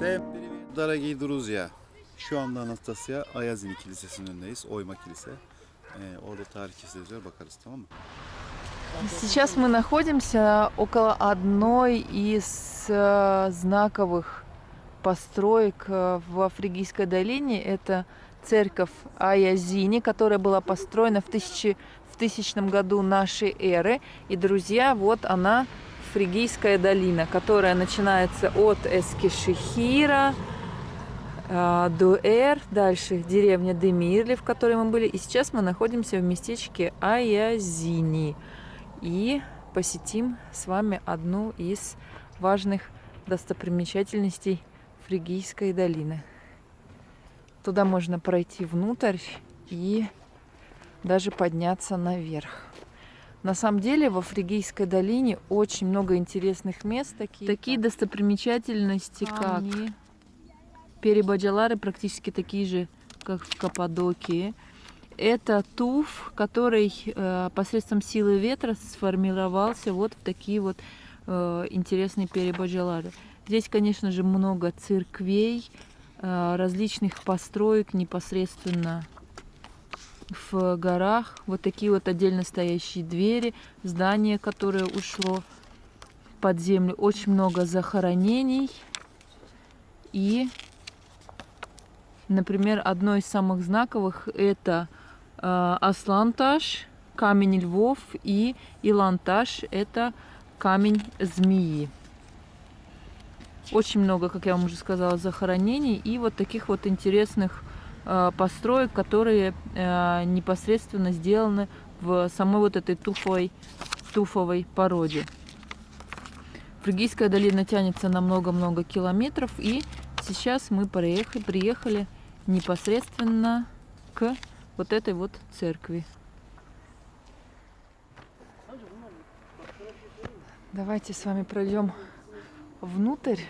Всем привет, дорогие друзья. Şu anda Anastasya Ayazini Kilisesi'nin önündeyiz. Oyma Kilise. Ee, orada tarih yazıyor bakarız tamam mı? Сейчас мы находимся около одной из э, знаковых построек э, в Фригийской долине. Это церковь Аязини, которая была построена в, тысячи, в тысячном году нашей эры. И, друзья, вот она, Фригийская долина, которая начинается от Эскишехира, э, Дуэр, дальше деревня Демирли, в которой мы были. И сейчас мы находимся в местечке Аязини. И посетим с вами одну из важных достопримечательностей Фригийской долины. Туда можно пройти внутрь и даже подняться наверх. На самом деле во Фригийской долине очень много интересных мест. Такие, такие достопримечательности, Камни. как Перебаджалары, практически такие же, как в Каппадокии. Это туф, который э, посредством силы ветра сформировался вот в такие вот э, интересные перебаджалары. Здесь, конечно же, много церквей, э, различных построек непосредственно в горах. Вот такие вот отдельно стоящие двери, здание, которое ушло под землю. Очень много захоронений. И, например, одно из самых знаковых это э, Асланташ, камень львов, и Иланташ это камень змеи. Очень много, как я вам уже сказала, захоронений и вот таких вот интересных построек, которые э, непосредственно сделаны в самой вот этой туфовой, туфовой породе. Фригийская долина тянется на много-много километров, и сейчас мы приехали, приехали непосредственно к вот этой вот церкви. Давайте с вами пройдем внутрь.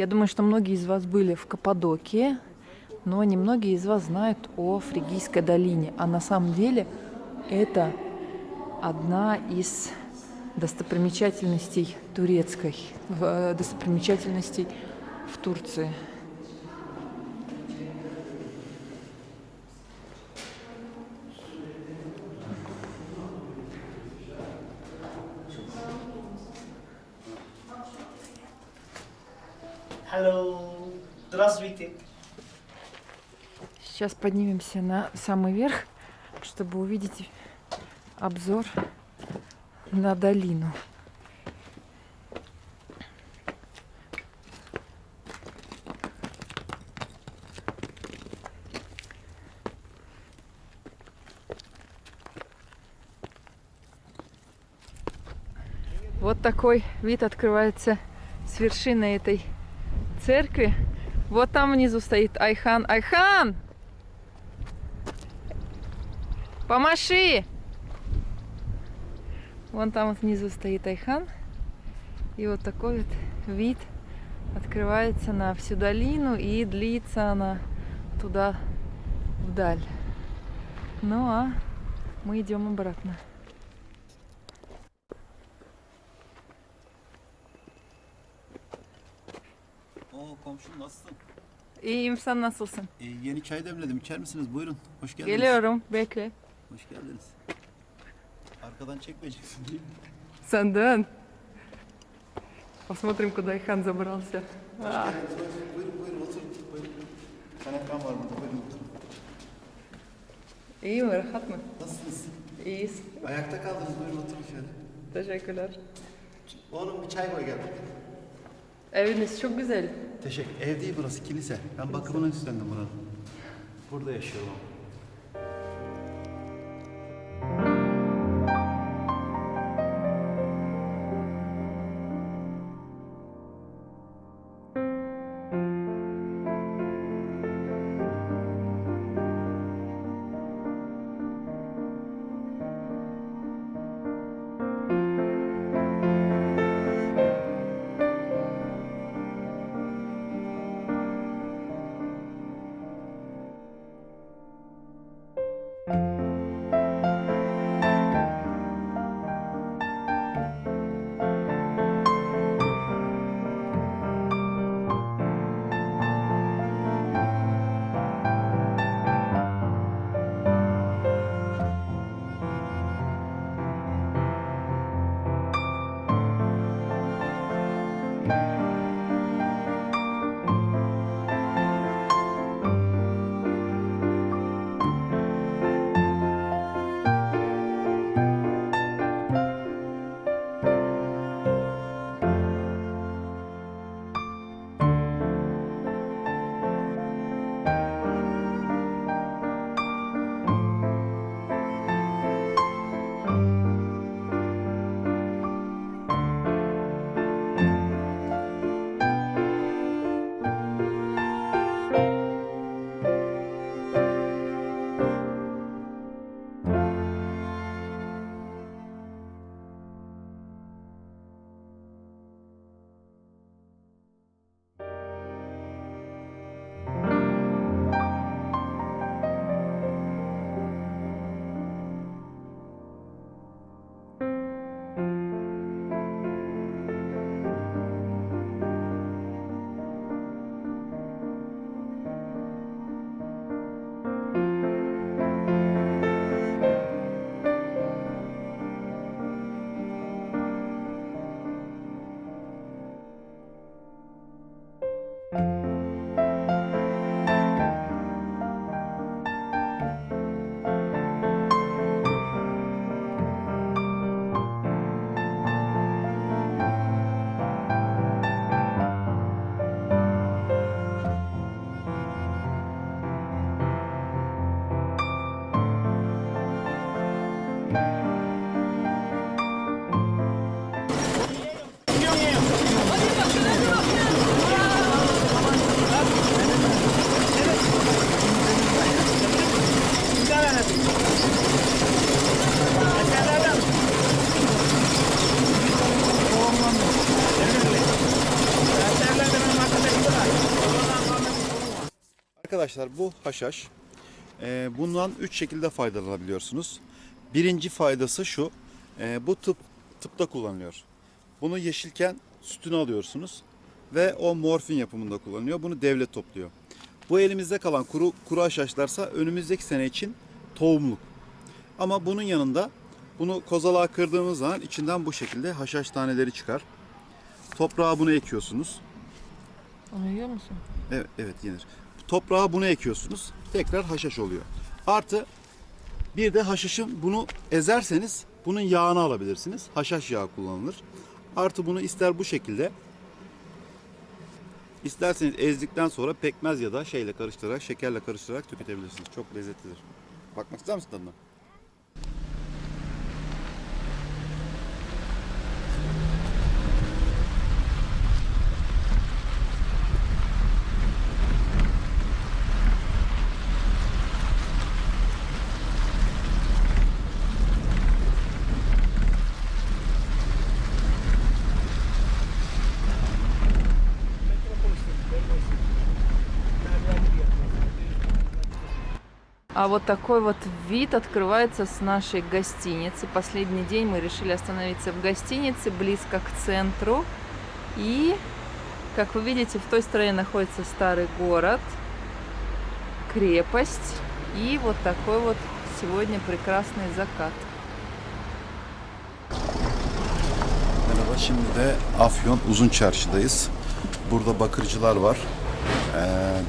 Я думаю, что многие из вас были в Каппадокии, но немногие из вас знают о Фригийской долине. А на самом деле это одна из достопримечательностей турецкой, в- достопримечательностей в Турции. Здравствуйте. Сейчас поднимемся на самый верх, чтобы увидеть обзор на долину. Вот такой вид открывается с вершины этой церкви. Вот там внизу стоит Айхан. Айхан! Помаши! Вон там вот внизу стоит Айхан. И вот такой вот вид открывается на всю долину и длится она туда вдаль. Ну а мы идем обратно. Oo komşum nasılsın? İyiyim sen nasılsın? Ee, yeni çay demledim. İçer misiniz? Buyurun. Hoş geldiniz. Geliyorum bekle. Hoş geldiniz. Arkadan çekmeyeceksin değil mi? Sen dön. Посмотрим, куда Айхан забрался. А, Buyurun buyurun oturun. Buyurun. Kanepen var burada. Buyurun oturun. İyi mi? Rahat mı? Nasılsınız? İyiyiz. Ayakta kaldınız. Buyurun oturun şöyle. Teşekkürler. Oğlum bir çay koy gel. Eviniz çok güzel. Teşekkür. Ev değil burası kilise. Ben bakımını üstlendim buranın. Burada yaşıyorum. Arkadaşlar bu haşhaş. Ee, bundan üç şekilde faydalanabiliyorsunuz. Birinci faydası şu. Ee, bu tıp tıpta kullanılıyor. Bunu yeşilken sütünü alıyorsunuz ve o morfin yapımında kullanılıyor. Bunu devlet topluyor. Bu elimizde kalan kuru kuru haşhaşlarsa önümüzdeki sene için tohumluk. Ama bunun yanında bunu kozalağa kırdığımız zaman içinden bu şekilde haşhaş taneleri çıkar. Toprağa bunu ekiyorsunuz. Onu yiyor musun? Evet, evet yenir. Toprağa bunu ekiyorsunuz. Tekrar haşhaş oluyor. Artı bir de haşhaşın bunu ezerseniz bunun yağını alabilirsiniz. Haşhaş yağı kullanılır. Artı bunu ister bu şekilde isterseniz ezdikten sonra pekmez ya da şeyle karıştırarak, şekerle karıştırarak tüketebilirsiniz. Çok lezzetlidir. Bakmak ister misin tadına? А вот такой вот вид открывается с нашей гостиницы. Последний день мы решили остановиться в гостинице, близко к центру. И, как вы видите, в той стороне находится старый город, крепость. И вот такой вот сегодня прекрасный закат. Merhaba, şimdi de Afyon Uzun. Burada bakırcılar var,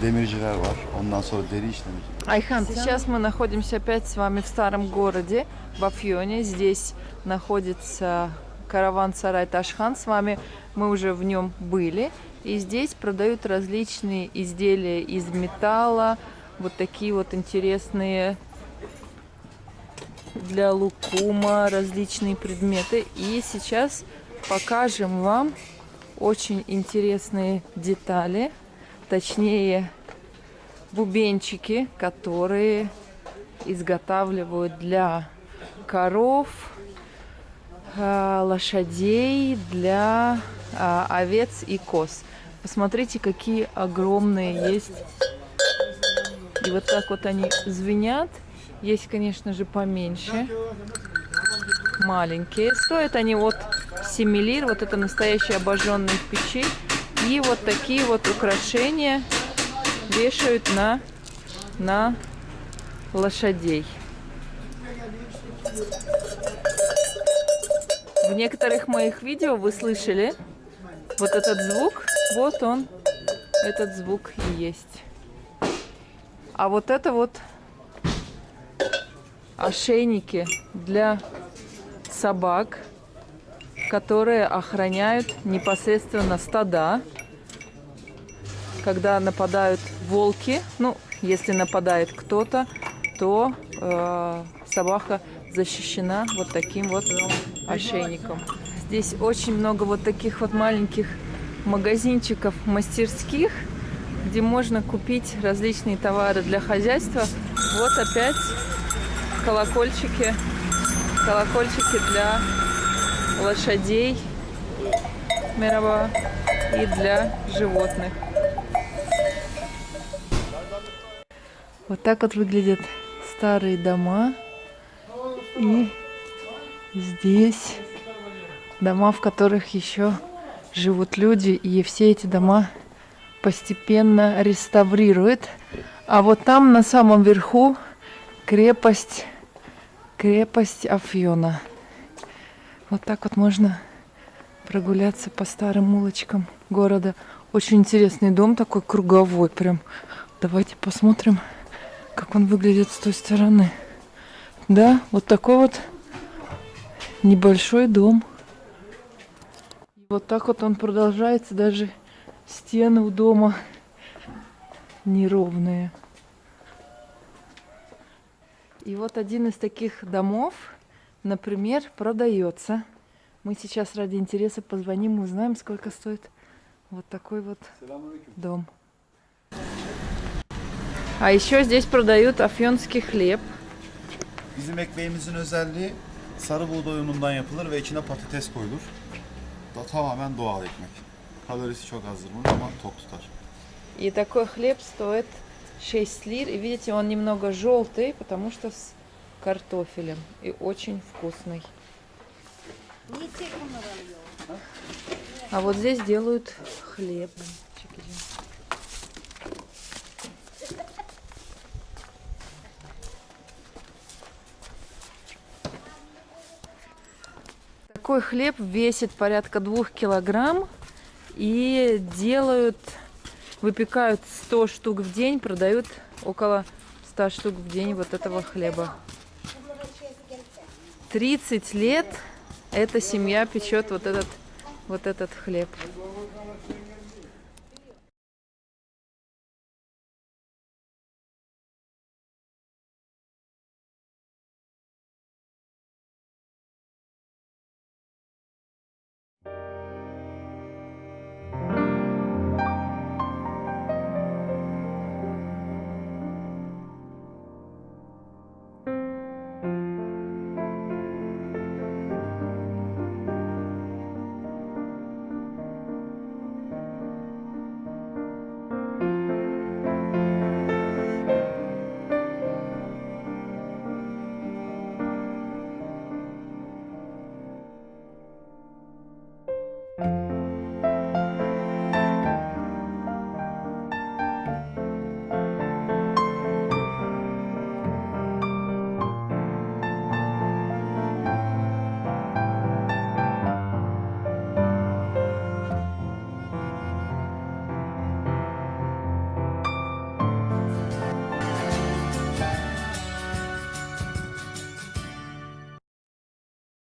demirciler var, ondan sonra deri işlemci. Айхан, сейчас мы находимся опять с вами в старом городе, в Афьоне. Здесь находится караван-сарай Ташхан. С вами мы уже в нем были. И здесь продают различные изделия из металла. Вот такие вот интересные для лукума различные предметы. И сейчас покажем вам очень интересные детали. Точнее, бубенчики, которые изготавливают для коров, а, лошадей, для а, овец и коз. Посмотрите, какие огромные есть. И вот так вот они звенят. Есть, конечно же, поменьше. Маленькие. Стоят они от 7 лир. Вот это настоящие обожженные в печи. И вот такие вот украшения вешают на, на лошадей. В некоторых моих видео вы слышали вот этот звук. Вот он, этот звук и есть. А вот это вот ошейники для собак, которые охраняют непосредственно стада когда нападают волки, ну, если нападает кто-то, то э, собака защищена вот таким вот ошейником. Здесь очень много вот таких вот маленьких магазинчиков, мастерских, где можно купить различные товары для хозяйства. Вот опять колокольчики, колокольчики для лошадей, Мераба, и для животных. Вот так вот выглядят старые дома. И здесь дома, в которых еще живут люди. И все эти дома постепенно реставрируют. А вот там на самом верху крепость, крепость Афьона. Вот так вот можно прогуляться по старым улочкам города. Очень интересный дом такой круговой прям. Давайте посмотрим как он выглядит с той стороны. Да, вот такой вот небольшой дом. Вот так вот он продолжается, даже стены у дома неровные. И вот один из таких домов, например, продается. Мы сейчас ради интереса позвоним и узнаем, сколько стоит вот такой вот дом. А еще здесь продают афьонский хлеб. Bizim ekmeğimizin özelliği sarı buğday unundan yapılır ve içine patates koyulur. Da tamamen doğal ekmek. Kalorisi çok azdır bunun ama tok tutar. И такой хлеб стоит 6 лир. И видите, он немного желтый, потому что с картофелем. И очень вкусный. А вот здесь делают хлеб. Такой хлеб весит порядка двух килограмм и делают, выпекают 100 штук в день, продают около 100 штук в день вот этого хлеба. 30 лет эта семья печет вот этот, вот этот хлеб.